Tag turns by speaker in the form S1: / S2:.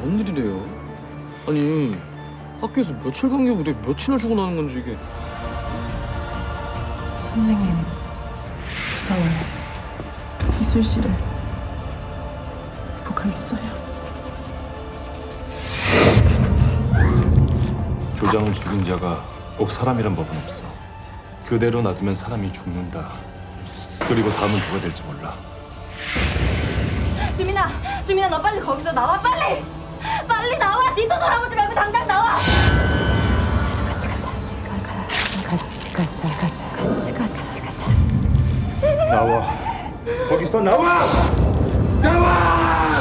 S1: 뭔 일이래요? 아니 학교에서 며칠 간격으로 며칠을 주고 나는 건지 이게
S2: 선생님, 저 기술실에 있어요.
S3: 교장을 죽인 자가 꼭 사람이란 법은 없어. 그대로 놔두면 사람이 죽는다. 그리고 다음은 누가 될지 몰라.
S4: 주민아, 주민아 너 빨리 거기서 나와 빨리. 뒤도 돌아보지 말고 당장 나와.
S2: 같이 가자. 같이 가자. 같이 가자. 같이 가자. 같이 가자.
S5: 나와. 거기서 나와! 나와!